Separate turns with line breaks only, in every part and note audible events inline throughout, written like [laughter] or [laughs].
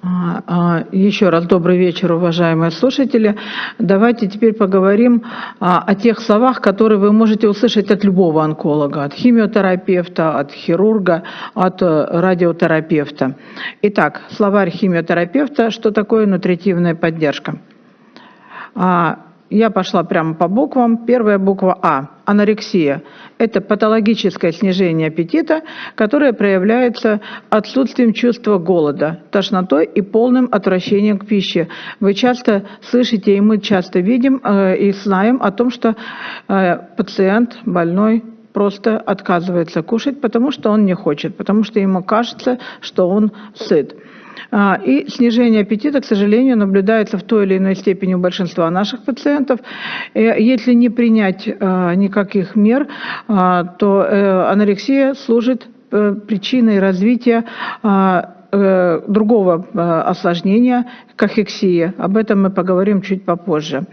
А, а, Еще раз добрый вечер, уважаемые слушатели. Давайте теперь поговорим а, о тех словах, которые вы можете услышать от любого онколога, от химиотерапевта, от хирурга, от э, радиотерапевта. Итак, словарь химиотерапевта, что такое нутритивная поддержка? Я пошла прямо по буквам. Первая буква А – анорексия. Это патологическое снижение аппетита, которое проявляется отсутствием чувства голода, тошнотой и полным отвращением к пище. Вы часто слышите, и мы часто видим э, и знаем о том, что э, пациент больной просто отказывается кушать, потому что он не хочет, потому что ему кажется, что он сыт. А, и снижение аппетита, к сожалению, наблюдается в той или иной степени у большинства наших пациентов. Э, если не принять а, никаких мер, а, то э, анорексия служит э, причиной развития другого осложнения, кахексия. Об этом мы поговорим чуть попозже.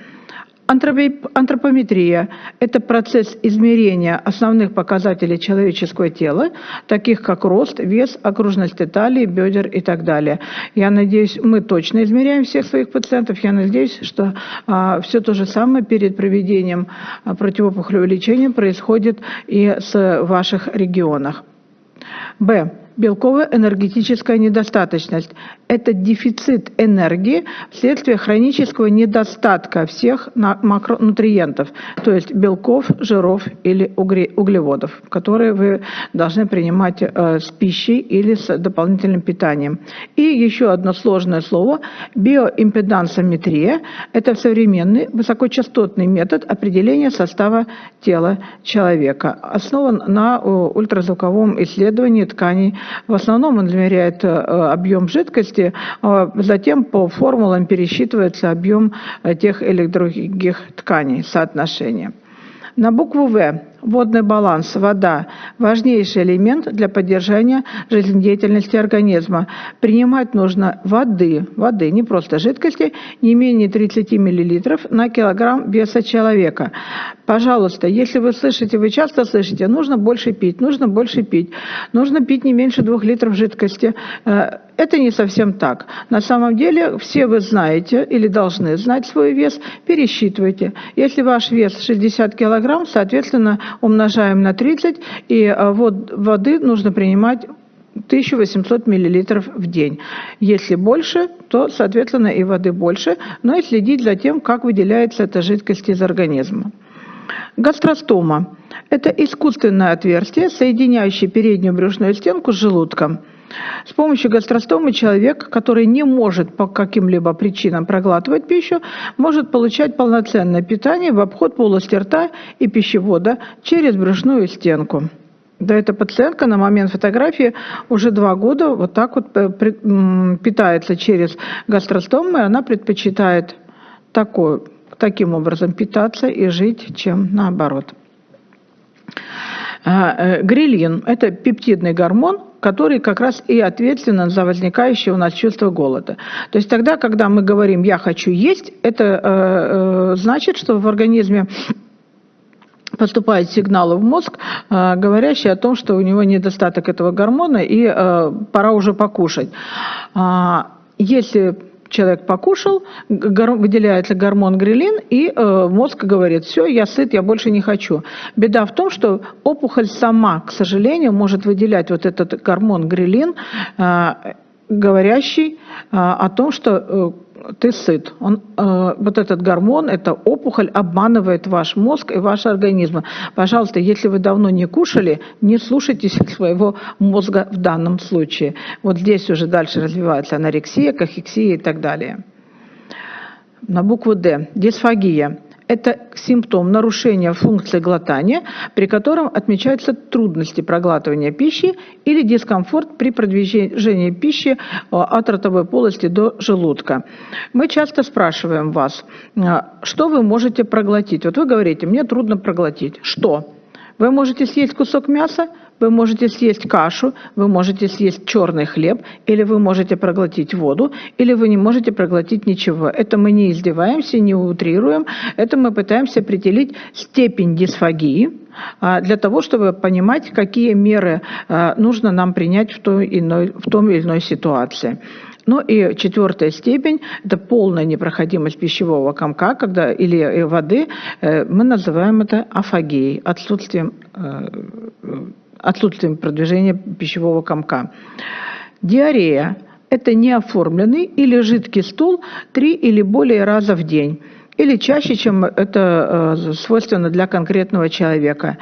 Антропометрия – это процесс измерения основных показателей человеческого тела, таких как рост, вес, окружность талии, бедер и так далее. Я надеюсь, мы точно измеряем всех своих пациентов. Я надеюсь, что а, все то же самое перед проведением а, противопухолевого лечения происходит и с ваших регионах. Б. Белковая энергетическая недостаточность – это дефицит энергии вследствие хронического недостатка всех макронутриентов, то есть белков, жиров или углеводов, которые вы должны принимать э, с пищей или с дополнительным питанием. И еще одно сложное слово – биоимпедансометрия – это современный высокочастотный метод определения состава тела человека, основан на э, ультразвуковом исследовании тканей в основном он измеряет э, объем жидкости, а затем по формулам пересчитывается объем э, тех или других тканей, соотношения. На букву В водный баланс, вода – важнейший элемент для поддержания жизнедеятельности организма. Принимать нужно воды, воды, не просто жидкости, не менее 30 мл на килограмм веса человека. Пожалуйста, если вы слышите, вы часто слышите, нужно больше пить, нужно больше пить, нужно пить не меньше 2 литров жидкости. Э, это не совсем так. На самом деле все вы знаете или должны знать свой вес, пересчитывайте. Если ваш вес 60 килограмм, соответственно, умножаем на 30, и э, вот воды нужно принимать 1800 миллилитров в день. Если больше, то, соответственно, и воды больше, но и следить за тем, как выделяется эта жидкость из организма. Гастростома – это искусственное отверстие, соединяющее переднюю брюшную стенку с желудком – с помощью гастростомы человек, который не может по каким-либо причинам проглатывать пищу, может получать полноценное питание в обход полости рта и пищевода через брюшную стенку. Да, эта пациентка на момент фотографии уже два года вот так вот э, питается через гастростомы. Она предпочитает такой, таким образом питаться и жить, чем наоборот. А, э, грилин – это пептидный гормон, который как раз и ответственен за возникающее у нас чувство голода. То есть тогда, когда мы говорим «я хочу есть», это э, э, значит, что в организме поступают сигналы в мозг, говорящие о том, что у него недостаток этого гормона и пора уже покушать. А, если человек покушал, выделяется гормон грелин, и э, мозг говорит, все, я сыт, я больше не хочу. Беда в том, что опухоль сама, к сожалению, может выделять вот этот гормон грелин, э, говорящий э, о том, что ты сыт. Он, э, вот этот гормон, эта опухоль обманывает ваш мозг и ваш организм. Пожалуйста, если вы давно не кушали, не слушайтесь [laughs] своего мозга в данном случае. Вот здесь уже дальше развивается анорексия, кахексия и так далее. На букву «Д» – дисфагия. Это симптом нарушения функции глотания, при котором отмечаются трудности проглатывания пищи или дискомфорт при продвижении пищи э, от ротовой полости до желудка. Мы часто спрашиваем вас, э, что вы можете проглотить. Вот вы говорите, мне трудно проглотить. Что? Вы можете съесть кусок мяса, вы можете съесть кашу, вы можете съесть черный хлеб, или вы можете проглотить воду, или вы не можете проглотить ничего. Это мы не издеваемся, не утрируем, это мы пытаемся определить степень дисфагии, а, для того, чтобы понимать, какие меры а, нужно нам принять в той, иной, в том или иной ситуации. Ну и четвертая степень – это полная непроходимость пищевого комка когда, или э, воды. Э, мы называем это афагией, отсутствием, э, отсутствием продвижения пищевого комка. Диарея – это неоформленный или жидкий стул три или более раза в день или чаще, чем это свойственно для конкретного человека.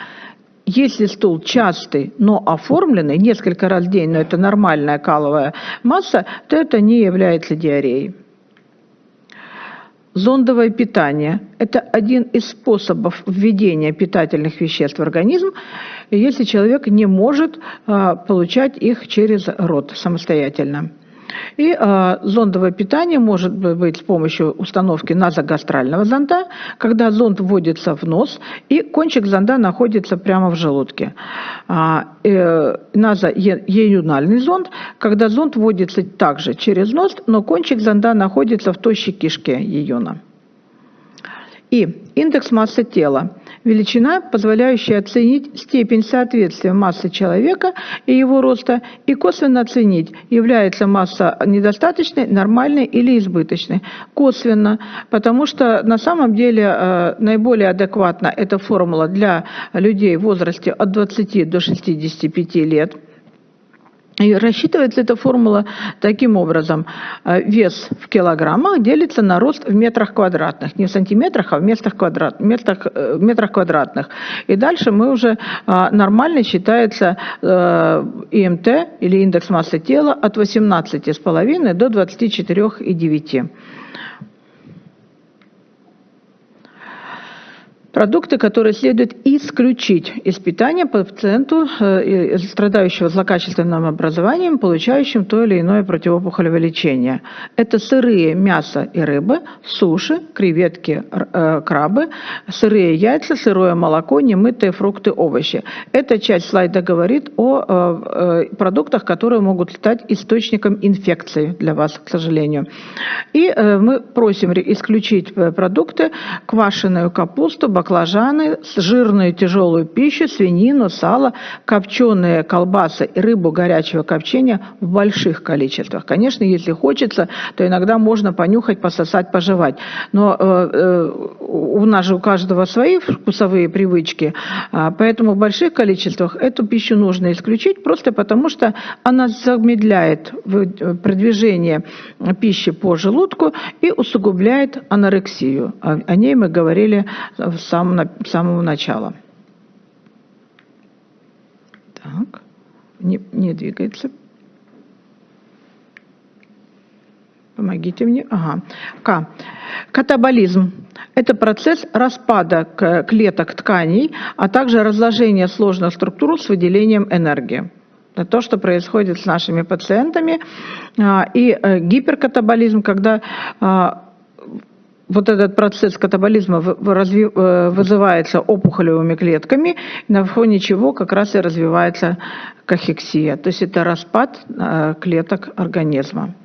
Если стул частый, но оформленный, несколько раз в день, но это нормальная каловая масса, то это не является диареей. Зондовое питание – это один из способов введения питательных веществ в организм, если человек не может а, получать их через рот самостоятельно. И э, зондовое питание может быть с помощью установки назогастрального зонда, когда зонд вводится в нос, и кончик зонда находится прямо в желудке. А, э, назоеюнальный зонд, когда зонд вводится также через нос, но кончик зонда находится в тощей кишке июна. И индекс массы тела – величина, позволяющая оценить степень соответствия массы человека и его роста, и косвенно оценить, является масса недостаточной, нормальной или избыточной. Косвенно, потому что на самом деле э, наиболее адекватна эта формула для людей в возрасте от 20 до 65 лет – и рассчитывается эта формула таким образом. Э, вес в килограммах делится на рост в метрах квадратных. Не в сантиметрах, а в метрах, квадрат, метрах, э, метрах квадратных. И дальше мы уже э, нормально считается ИМТ или индекс массы тела от 18,5 до 24,9. Продукты, которые следует исключить из питания пациенту, э, страдающего злокачественным образованием, получающим то или иное противоопухолевое лечение. Это сырые мясо и рыбы, суши, креветки, э, крабы, сырые яйца, сырое молоко, немытые фрукты, овощи. Эта часть слайда говорит о э, продуктах, которые могут стать источником инфекции для вас, к сожалению. И мы просим исключить продукты, квашеную капусту, баклажаны, жирную тяжелую пищу, свинину, сало, копченые колбасы и рыбу горячего копчения в больших количествах. Конечно, если хочется, то иногда можно понюхать, пососать, пожевать. Но э, э, у нас же у каждого свои вкусовые привычки, э, поэтому в больших количествах эту пищу нужно исключить, просто потому что она замедляет э, продвижение пищи по желудку и усугубляет анорексию. О ней мы говорили в самого, самого начала. Так, не, не двигается. Помогите мне. Ага. К. Катаболизм. Это процесс распада клеток тканей, а также разложения сложных структур с выделением энергии. Это то, что происходит с нашими пациентами. А, и э, гиперкатаболизм, когда а, вот этот процесс катаболизма э, вызывается опухолевыми клетками, на фоне чего как раз и развивается кахексия, то есть это распад э, клеток организма.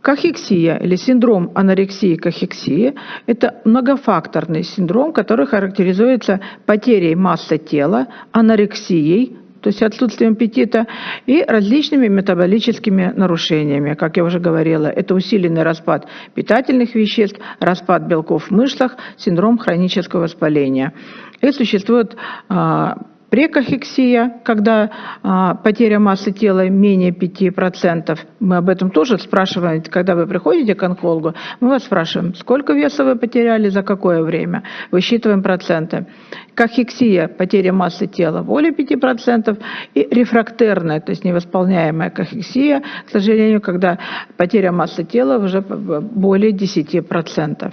Кахексия или синдром анорексии кахексии – это многофакторный синдром, который характеризуется потерей массы тела, анорексией, то есть отсутствием аппетита, и различными метаболическими нарушениями. Как я уже говорила, это усиленный распад питательных веществ, распад белков в мышцах, синдром хронического воспаления. И существует а, Прекахексия, когда а, потеря массы тела менее 5%. Мы об этом тоже спрашиваем, когда вы приходите к онкологу, мы вас спрашиваем, сколько веса вы потеряли, за какое время. Высчитываем проценты. Кахексия, потеря массы тела более 5%. И рефрактерная, то есть невосполняемая кахексия, к сожалению, когда потеря массы тела уже более 10%.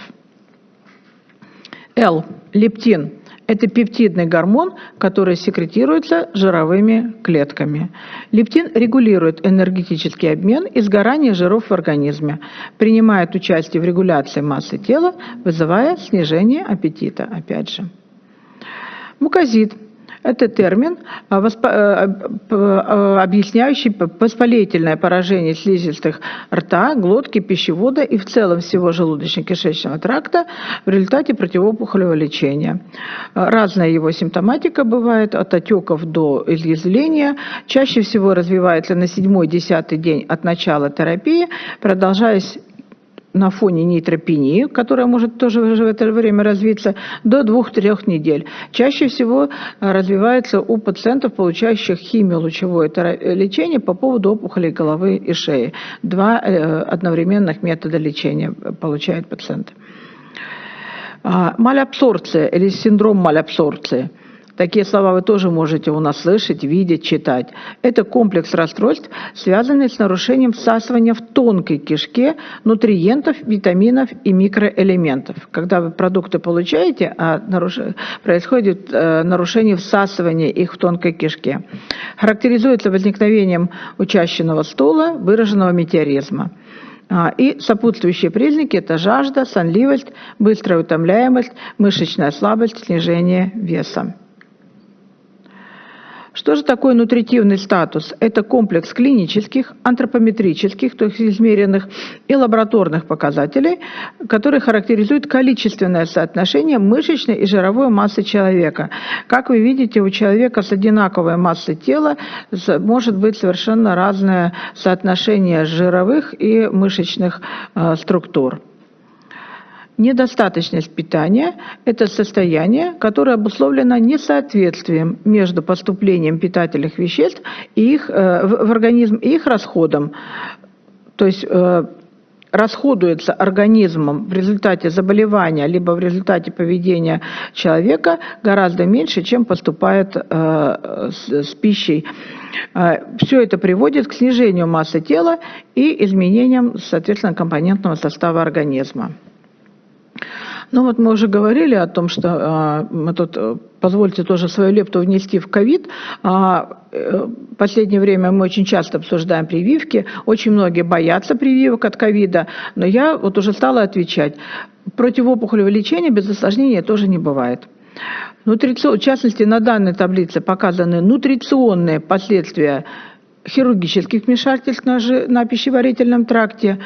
Л. Лептин это пептидный гормон, который секретируется жировыми клетками. Лептин регулирует энергетический обмен и сгорание жиров в организме, принимает участие в регуляции массы тела, вызывая снижение аппетита. Опять же. Мукозит Это термин, а, э, э, объясняющий воспалительное поражение слизистых рта, глотки, пищевода и в целом всего желудочно-кишечного тракта в результате противоопухолевого лечения. Разная его симптоматика бывает, от отеков до изъязвления. Чаще всего развивается на 7-10 день от начала терапии, продолжаясь на фоне нейтропении, которая может тоже в это время развиться, до 2-3 недель. Чаще всего э, развивается у пациентов, получающих химиолучевое лечение по поводу опухолей головы и шеи. Два э, одновременных метода лечения получает пациент. А, малябсорбция или синдром малябсорбции – Такие слова вы тоже можете у нас слышать, видеть, читать. Это комплекс расстройств, связанный с нарушением всасывания в тонкой кишке нутриентов, витаминов и микроэлементов. Когда вы продукты получаете, а наруш... происходит э, нарушение всасывания их в тонкой кишке. Характеризуется возникновением учащенного стула, выраженного метеоризма. А, и сопутствующие признаки – это жажда, сонливость, быстрая утомляемость, мышечная слабость, снижение веса. Что же такое нутритивный статус? Это комплекс клинических, антропометрических, то есть измеренных, и лабораторных показателей, которые характеризуют количественное соотношение мышечной и жировой массы человека. Как вы видите, у человека с одинаковой массой тела может быть совершенно разное соотношение жировых и мышечных э, структур. Недостаточность питания – это состояние, которое обусловлено несоответствием между поступлением питательных веществ и их, э, в организм и их расходом. То есть э, расходуется организмом в результате заболевания либо в результате поведения человека гораздо меньше, чем поступает э, с, с пищей. Все это приводит к снижению массы тела и изменениям, соответственно, компонентного состава организма. Ну вот мы уже говорили о том, что а, мы тут, э, позвольте тоже свою лепту внести в ковид. А, э, в последнее время мы очень часто обсуждаем прививки, очень многие боятся прививок от ковида, но я вот уже стала отвечать. Противоопухолевое лечение без осложнения тоже не бывает. В частности, на данной таблице показаны нутриционные последствия хирургических вмешательств на, на пищеварительном тракте,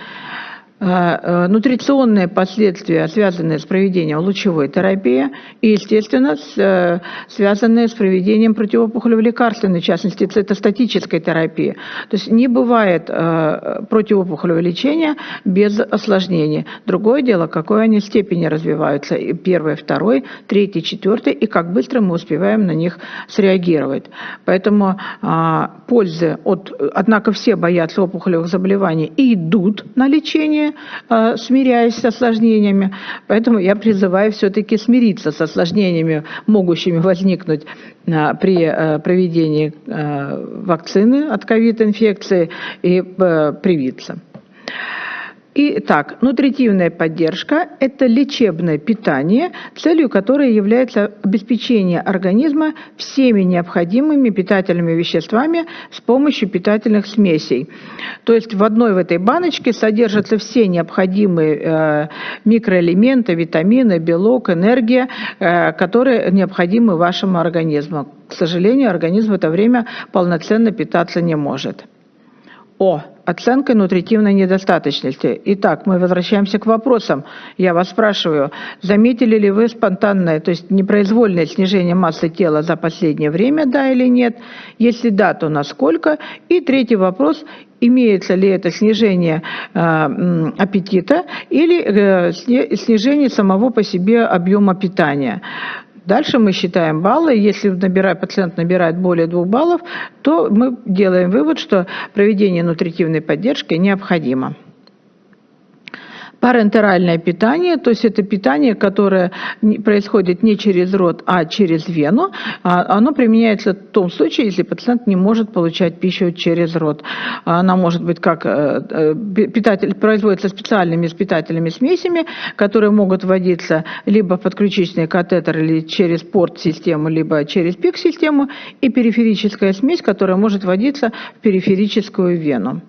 нутриционные последствия, связанные с проведением лучевой терапии и, естественно, с, э, связанные с проведением противоопухолевой лекарственной, в частности, цитостатической терапии. То есть не бывает противоопухолевого лечения без осложнений. Другое дело, какой они степени развиваются, первый, второй, третий, четвертый, и как быстро мы успеваем на них среагировать. Поэтому а, пользы от... Однако все боятся опухолевых заболеваний и идут на лечение, э, смиряясь с осложнениями. Поэтому я призываю все-таки смириться с осложнениями, могущими возникнуть э, при э, проведении вакцины от ковид-инфекции и привиться. Итак, нутритивная поддержка – это лечебное питание, целью которой является обеспечение организма всеми необходимыми питательными веществами с помощью питательных смесей. То есть в одной в этой баночке содержатся все необходимые э, микроэлементы, витамины, белок, энергия, э, которые необходимы вашему организму. К сожалению, организм в это время полноценно питаться не может. О, оценкой нутритивной недостаточности. Итак, мы возвращаемся к вопросам. Я вас спрашиваю, заметили ли вы спонтанное, то есть непроизвольное снижение массы тела за последнее время, да или нет? Если да, то насколько? И третий вопрос, имеется ли это снижение э, аппетита или э, снижение самого по себе объема питания. Дальше мы считаем баллы. Если набирает, пациент набирает более двух баллов, то мы делаем вывод, что проведение нутритивной поддержки необходимо. Парентеральное питание, то есть это питание, которое происходит не через рот, а через вену, а оно применяется в том случае, если пациент не может получать пищу через рот. Она может быть как э, э, питатель, производится специальными питательными смесями, которые могут вводиться либо в подключичный катетер или через порт-систему, либо через пик-систему, и периферическая смесь, которая может вводиться в периферическую вену.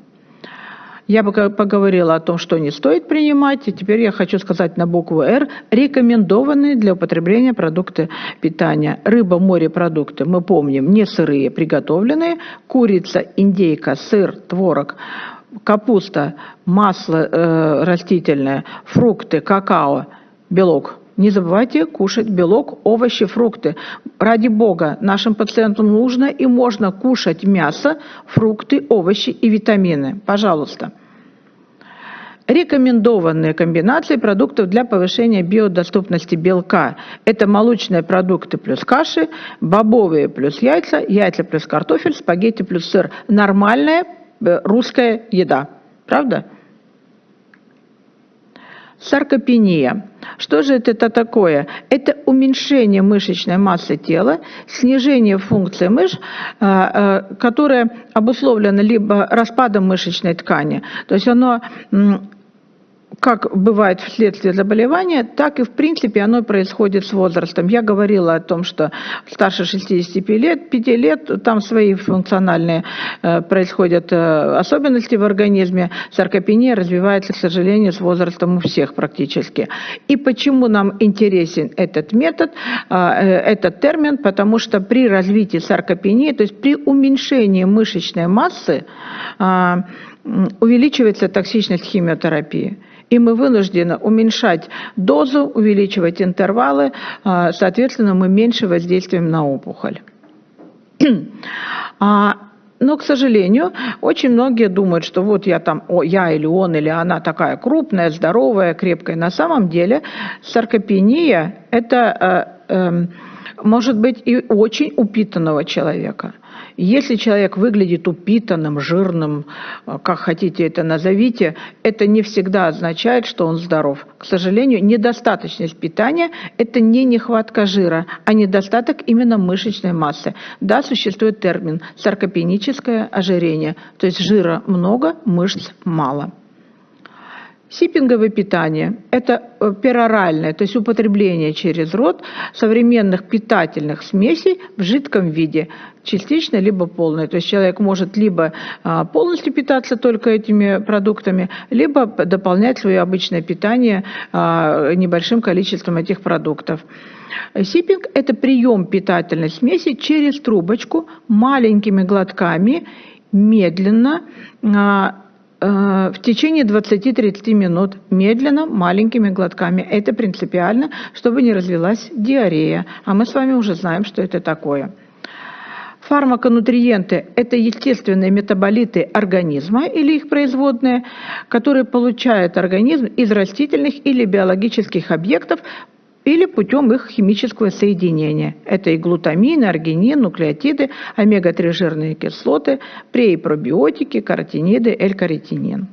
Я бы поговорила о том, что не стоит принимать, и теперь я хочу сказать на букву «Р» рекомендованные для употребления продукты питания. Рыба, морепродукты, мы помним, не сырые, приготовленные, курица, индейка, сыр, творог, капуста, масло э, растительное, фрукты, какао, белок. Не забывайте кушать белок, овощи, фрукты. Ради бога, нашим пациентам нужно и можно кушать мясо, фрукты, овощи и витамины. Пожалуйста. Рекомендованные комбинации продуктов для повышения биодоступности белка. Это молочные продукты плюс каши, бобовые плюс яйца, яйца плюс картофель, спагетти плюс сыр. Нормальная э, русская еда. Правда? Саркопения. Что же это такое? Это уменьшение мышечной массы тела, снижение функции мышц, а, а, которое обусловлено либо распадом мышечной ткани, то есть оно как бывает вследствие заболевания, так и в принципе оно происходит с возрастом. Я говорила о том, что старше 65 лет, 5 лет, там свои функциональные э, происходят э, особенности в организме. Саркопения развивается, к сожалению, с возрастом у всех практически. И почему нам интересен этот метод, э, этот термин? Потому что при развитии саркопении, то есть при уменьшении мышечной массы, увеличивается токсичность химиотерапии и мы вынуждены уменьшать дозу, увеличивать интервалы, а, соответственно, мы меньше воздействуем на опухоль. А, но, к сожалению, очень многие думают, что вот я там, о, я или он, или она такая крупная, здоровая, крепкая. На самом деле саркопения – это э, э, может быть и очень упитанного человека – если человек выглядит упитанным, жирным, э, как хотите это назовите, это не всегда означает, что он здоров. К сожалению, недостаточность питания – это не нехватка жира, а недостаток именно мышечной массы. Да, существует термин саркопеническое ожирение, то есть жира много, мышц мало. Сиппинговое питание – это э, пероральное, то есть употребление через рот современных питательных смесей в жидком виде, частично либо полное. То есть человек может либо а, полностью питаться только этими продуктами, либо дополнять свое обычное питание а, небольшим количеством этих продуктов. Сиппинг – это прием питательной смеси через трубочку маленькими глотками, медленно, а, в течение 20-30 минут медленно, маленькими глотками. Это принципиально, чтобы не развилась диарея. А мы с вами уже знаем, что это такое. Фармаконутриенты – это естественные метаболиты организма или их производные, которые получает организм из растительных или биологических объектов или путем их химического соединения. Это и глутамин, аргинин, нуклеотиды, омега-3 жирные кислоты, пре- и пробиотики, каротиниды, L-каротинин.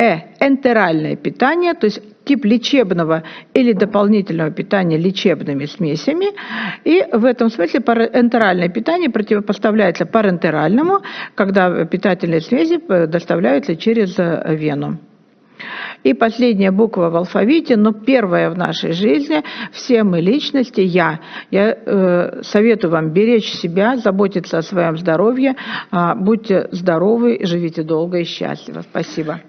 Э. Энтеральное питание, то есть тип лечебного или дополнительного питания лечебными смесями. И в этом смысле энтеральное питание противопоставляется парентеральному, когда питательные смеси доставляются через э, вену. И последняя буква в алфавите, но первая в нашей жизни. Все мы личности, я. Я э, советую вам беречь себя, заботиться о своем здоровье. Э, будьте здоровы, живите долго и счастливо. Спасибо.